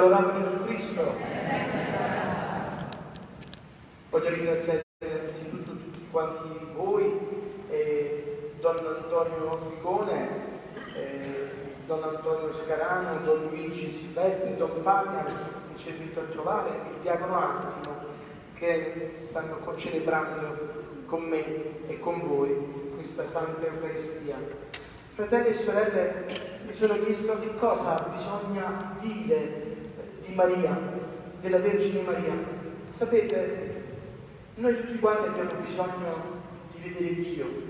Se lodiamo Gesù Cristo. Voglio ringraziare innanzitutto tutti quanti voi, eh, Don Antonio Figone, eh, Don Antonio Scarano, Don Luigi Silvestri, Don Fabian che ci è venuto a trovare, il Diacono Antimo che stanno celebrando con me e con voi questa Santa Eucaristia. Fratelli e sorelle, mi sono chiesto che cosa bisogna dire di Maria, della Vergine Maria. Sapete, noi tutti quanti abbiamo bisogno di vedere Dio.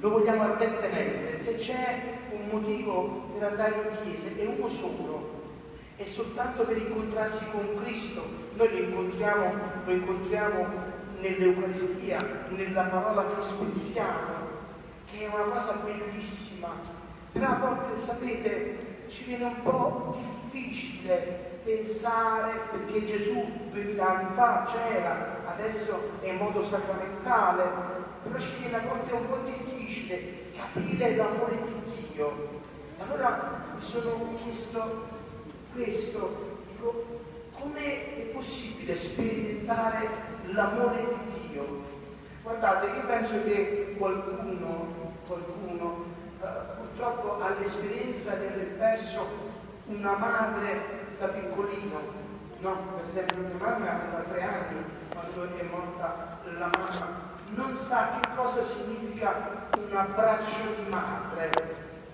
Lo vogliamo ardentemente. Se c'è un motivo per andare in chiesa, è uno solo. È soltanto per incontrarsi con Cristo. Noi lo incontriamo, lo incontriamo nell'Eucaristia, nella parola che spezziamo, che è una cosa bellissima. Però a volte, sapete, ci viene un po' difficile pensare, perché Gesù duemila anni fa c'era, adesso è in modo sacramentale, però ci viene a volte un po' difficile capire l'amore di Dio. Allora mi sono chiesto questo, dico, come è possibile sperimentare l'amore di Dio? Guardate, io penso che qualcuno, qualcuno l'esperienza di aver perso una madre da piccolino, no? Per esempio mia mamma aveva tre anni quando è morta la mamma, non sa che cosa significa un abbraccio di madre,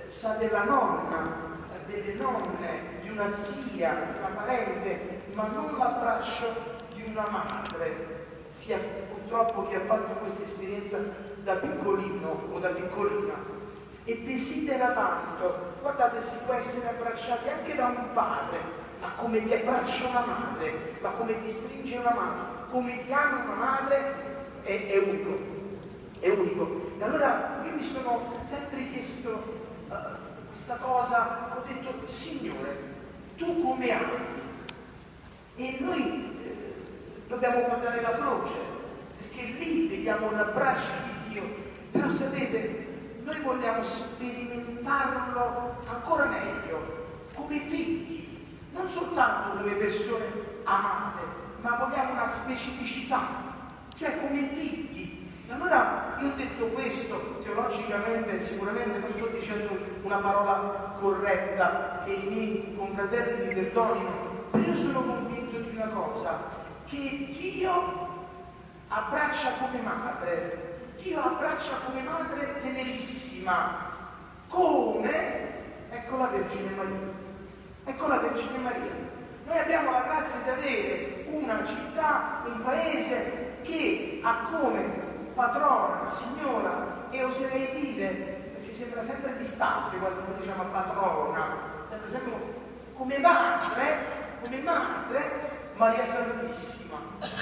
sa della nonna, delle nonne, di una zia, di una parente, ma non l'abbraccio di una madre. Sia purtroppo chi ha fatto questa esperienza da piccolino o da piccolina e desidera tanto. Guardate, si può essere abbracciati anche da un padre, ma come ti abbraccia una madre, ma come ti stringe una madre, come ti ama una madre, è, è unico, è unico. E allora io mi sono sempre chiesto uh, questa cosa, ho detto, Signore, tu come ami? E noi eh, dobbiamo guardare la croce, perché lì vediamo l'abbraccio di Dio. Però sapete, noi vogliamo sperimentarlo ancora meglio, come figli, non soltanto come persone amate, ma vogliamo una specificità, cioè come figli. Allora io ho detto questo, teologicamente sicuramente non sto dicendo una parola corretta che i miei confratelli mi perdonino, ma io sono convinto di una cosa, che Dio abbraccia come madre Dio abbraccia come madre tenerissima, come, ecco la Vergine Maria, ecco la Vergine Maria. Noi abbiamo la grazia di avere una città, un paese che ha come patrona, signora e oserei dire, perché sembra sempre distante quando noi diciamo patrona, sembra sempre come madre, come madre Maria Santissima.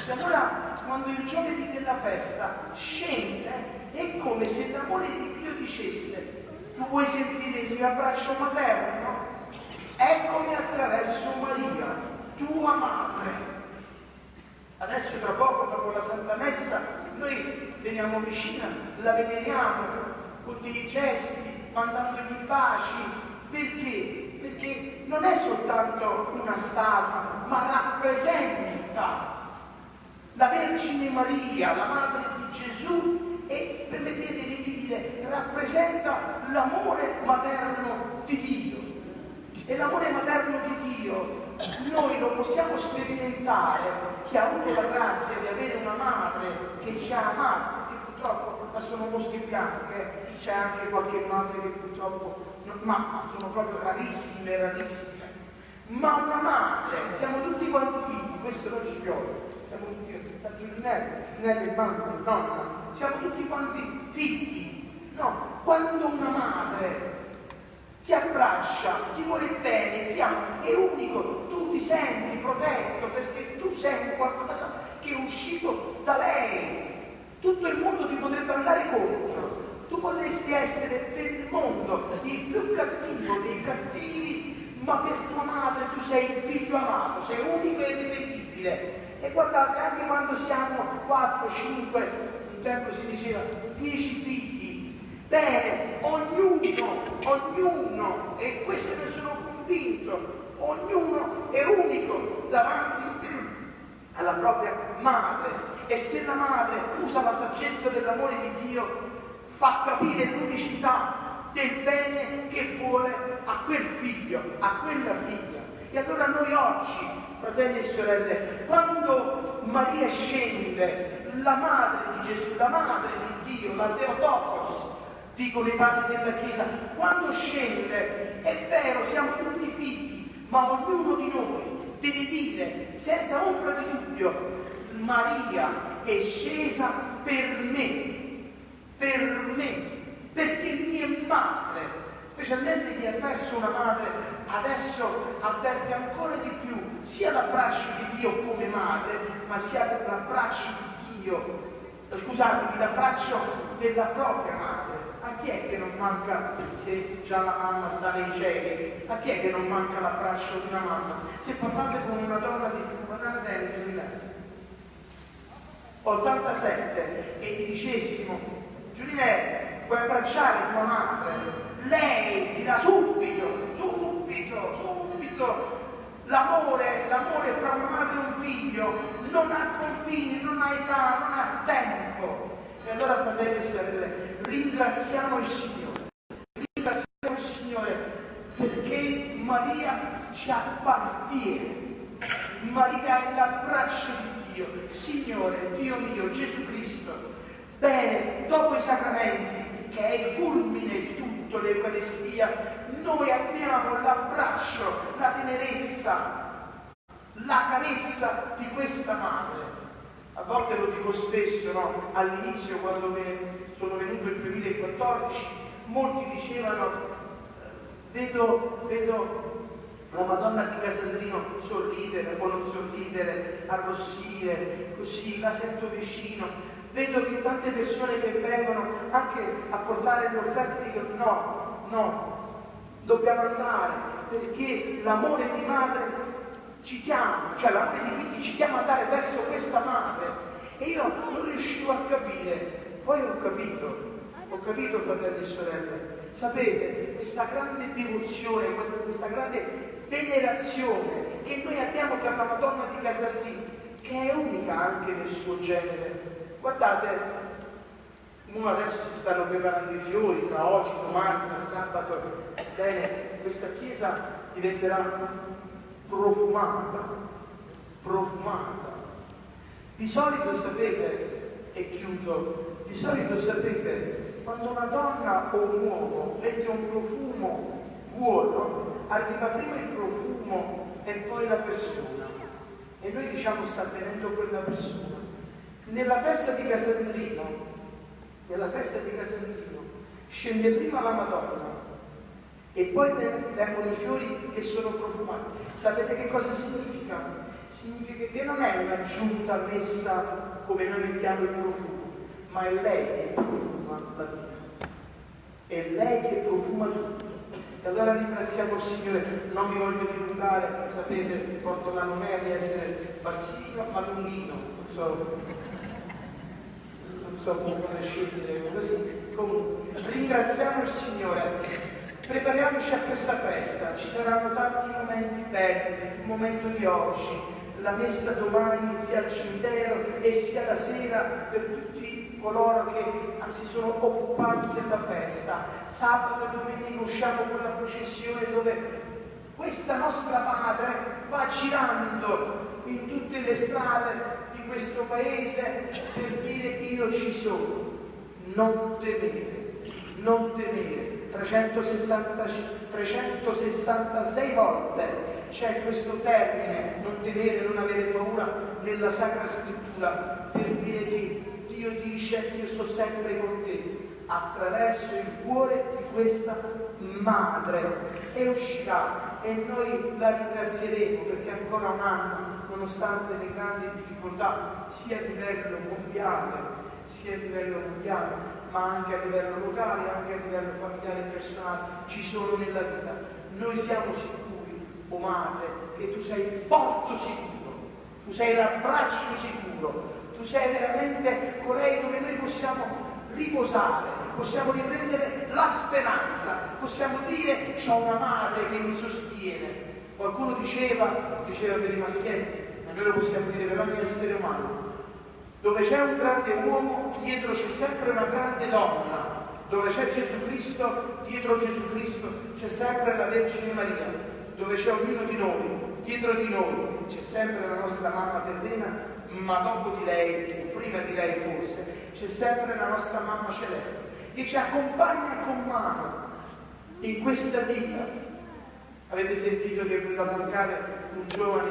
E allora quando il giovedì della festa scende, è come se l'amore di Dio dicesse, tu vuoi sentire il mio abbraccio materno? Eccomi attraverso Maria, tua madre. Adesso tra poco, dopo la Santa Messa, noi veniamo vicina, la veneriamo con dei gesti, mandandogli baci. Perché? Perché non è soltanto una statua, ma rappresenta la Vergine Maria, la madre di Gesù, e permettetemi di dire, rappresenta l'amore materno di Dio. E l'amore materno di Dio noi lo possiamo sperimentare, chi ha avuto la grazia di avere una madre che ci ha amato, perché purtroppo ma sono mosche bianche, c'è anche qualche madre che purtroppo, ma, sono proprio rarissime, rarissime. Ma una madre, siamo tutti quanti figli, questo non ci piove siamo tutti, il mamma, il nonna, siamo tutti quanti figli. No, quando una madre ti abbraccia, ti vuole bene, ti ama, è unico, tu ti senti protetto perché tu sei qualcosa che è uscito da lei. Tutto il mondo ti potrebbe andare contro. Tu potresti essere per il mondo il più cattivo dei cattivi, ma per tua madre tu sei il figlio amato, sei unico e irripetibile. E guardate, anche quando siamo 4, 5, un tempo si diceva 10 figli, bene, ognuno, ognuno, e questo ne sono convinto, ognuno è unico davanti alla propria madre. E se la madre usa la saggezza dell'amore di Dio, fa capire l'unicità del bene che vuole a quel figlio, a quella figlia. E allora noi oggi, fratelli e sorelle, quando Maria scende, la madre di Gesù, la madre di Dio, la Teotokos, dicono i padri della Chiesa, quando scende, è vero, siamo tutti figli, ma ognuno di noi deve dire senza ombra di dubbio, Maria è scesa per me, per me, perché mia madre, specialmente chi ha perso una madre, adesso avverte ancora di più sia l'abbraccio di Dio come madre, ma sia l'abbraccio di Dio, scusatemi, l'abbraccio della propria madre. A chi è che non manca, se già la mamma sta nei cieli, a chi è che non manca l'abbraccio di una mamma? Se parlate con una donna di 40 anni, 87 e gli dicessimo, Giulietta, vuoi abbracciare tua madre? Lei dirà subito, subito, subito. L'amore, l'amore fra una madre e un figlio non ha confini, non ha età, non ha tempo. E allora, fratelli e sorelle, ringraziamo il Signore. Ringraziamo il Signore perché Maria ci appartiene. Maria è l'abbraccio di Dio, Signore, Dio mio, Gesù Cristo. Bene, dopo i sacramenti, che è il culmine di tutto l'Eucaristia, noi abbiamo l'abbraccio, la tenerezza, la carezza di questa madre. A volte lo dico spesso, no? all'inizio quando sono venuto il 2014, molti dicevano, vedo, vedo la Madonna di Casandrino sorridere o non sorridere, arrossire, così la sento vicino. Vedo che tante persone che vengono anche a portare le offerte dicono no, no, dobbiamo andare perché l'amore di madre ci chiama, cioè l'amore di figli ci chiama ad andare verso questa madre. E io non riuscivo a capire, poi ho capito, ho capito fratelli e sorelle, sapete, questa grande devozione, questa grande venerazione che noi abbiamo per la Madonna di Casarlì, che è unica anche nel suo genere. Guardate, adesso si stanno preparando i fiori, tra oggi, domani, tra sabato, bene, questa chiesa diventerà profumata, profumata. Di solito sapete, e chiudo, di solito sapete, quando una donna o un uomo mette un profumo buono, arriva prima il profumo e poi la persona. E noi diciamo sta venendo quella persona. Nella festa di Casandrino, nella festa di Casandrino, scende prima la Madonna e poi vengono i fiori che sono profumati. Sapete che cosa significa? Significa che non è un'aggiunta messa come noi mettiamo il profumo, ma è lei che profuma la vita. È lei che profuma tutto. E allora ringraziamo il Signore, non mi voglio dilungare, sapete, porto la nomea di essere bassino ma lunghino, non so, so come scegliere così. Comunque, ringraziamo il Signore, prepariamoci a questa festa, ci saranno tanti momenti belli, il momento di oggi, la messa domani sia al cimitero e sia la sera per tutti coloro che si sono occupati della festa. Sabato e domenica usciamo con la processione dove questa nostra madre va girando in tutte le strade questo paese per dire io ci sono. Non temere, non temere. 360, 366 volte c'è questo termine, non temere, non avere paura, nella Sacra Scrittura per dire che Dio dice io sto sempre con te attraverso il cuore di questa madre e uscirà e noi la ringrazieremo perché ancora un anno, nonostante le grandi difficoltà sia a livello mondiale, sia a livello mondiale, ma anche a livello locale, anche a livello familiare e personale, ci sono nella vita. Noi siamo sicuri, o oh madre, che tu sei il porto sicuro, tu sei l'abbraccio sicuro, tu sei veramente colei dove noi possiamo riposare, possiamo riprendere la speranza, possiamo dire ho una madre che mi sostiene. Qualcuno diceva, diceva per i maschietti, lo possiamo dire per ogni essere umano, dove c'è un grande uomo, dietro c'è sempre una grande donna. Dove c'è Gesù Cristo, dietro Gesù Cristo c'è sempre la Vergine Maria. Dove c'è ognuno di noi, dietro di noi c'è sempre la nostra mamma terrena, ma dopo di lei, o prima di lei forse, c'è sempre la nostra mamma celeste, che ci accompagna con mano in questa vita. Avete sentito che è venuto a mancare un giovane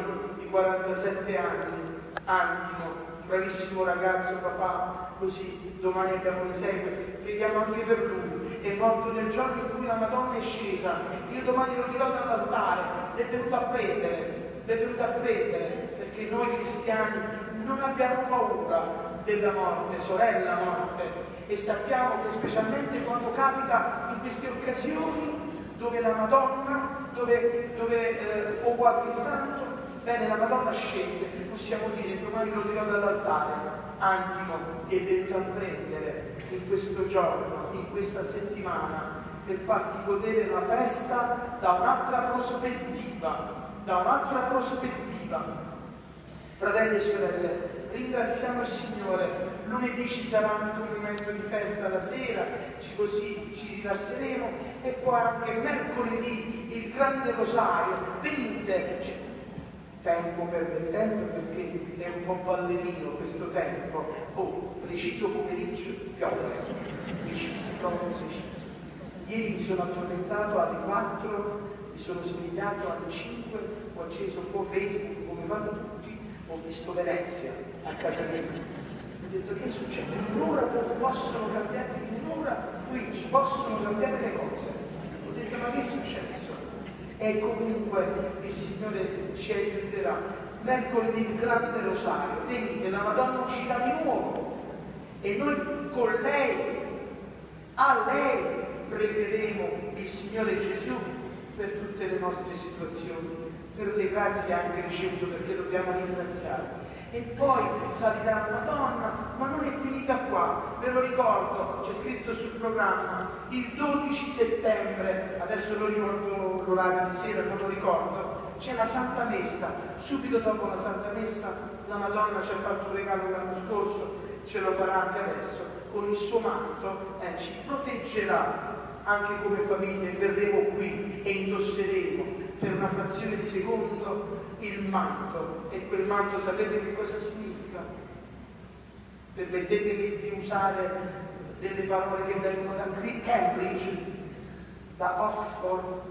47 anni, Antimo, bravissimo ragazzo, papà, così domani abbiamo l'esempio, preghiamo anche per lui. È morto nel giorno in cui la Madonna è scesa. Io domani lo dirò dall'altare, è venuto a prendere, è venuto a prendere, perché noi cristiani non abbiamo paura della morte, sorella morte, e sappiamo che specialmente quando capita in queste occasioni dove la Madonna, dove, dove eh, o qualche santo Bene, la Madonna scende, possiamo dire, domani lo dirò dall'altare, Antimo è venuto a prendere in questo giorno, in questa settimana, per farti godere la festa da un'altra prospettiva, da un'altra prospettiva. Fratelli e sorelle, ringraziamo il Signore, lunedì ci sarà anche un momento di festa la sera, ci così ci rilasseremo e poi anche mercoledì il grande rosario, venite, tempo permettendo perché è un po' ballerino questo tempo, oh, preciso pomeriggio, piove, preciso, proprio preciso. Ieri mi sono addormentato alle 4, mi sono svegliato alle 5, ho acceso un po' Facebook come fanno tutti, ho visto Venezia a casa mia. Ho detto che succede? Un'ora possono cambiare, in qui ci possono cambiare le cose. Ho detto ma che è successo? E comunque il Signore ci aiuterà. Mercoledì il grande rosario, venite, la Madonna uscirà di nuovo. E noi con lei, a lei pregheremo il Signore Gesù per tutte le nostre situazioni, per le grazie anche ricevute perché dobbiamo ringraziare e poi salirà la Madonna, ma non è finita qua, ve lo ricordo, c'è scritto sul programma, il 12 settembre, adesso lo ricordo l'orario di sera, non lo ricordo, c'è la Santa Messa, subito dopo la Santa Messa la Madonna ci ha fatto un regalo l'anno scorso, ce lo farà anche adesso, con il suo manto eh, ci proteggerà anche come famiglia, verremo qui e indosseremo per una frazione di secondo il manto e quel manto sapete che cosa significa? Permettetemi di usare delle parole che vengono da Cambridge, da Oxford,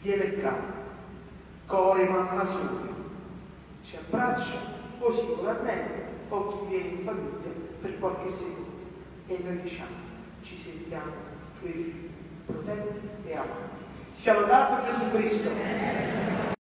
viene il capo, core mamma soli, ci abbraccia o singolarmente o chi viene in famiglia per qualche secondo e noi diciamo ci sentiamo tuoi figli protetti e amati. Sia lodato Gesù Cristo.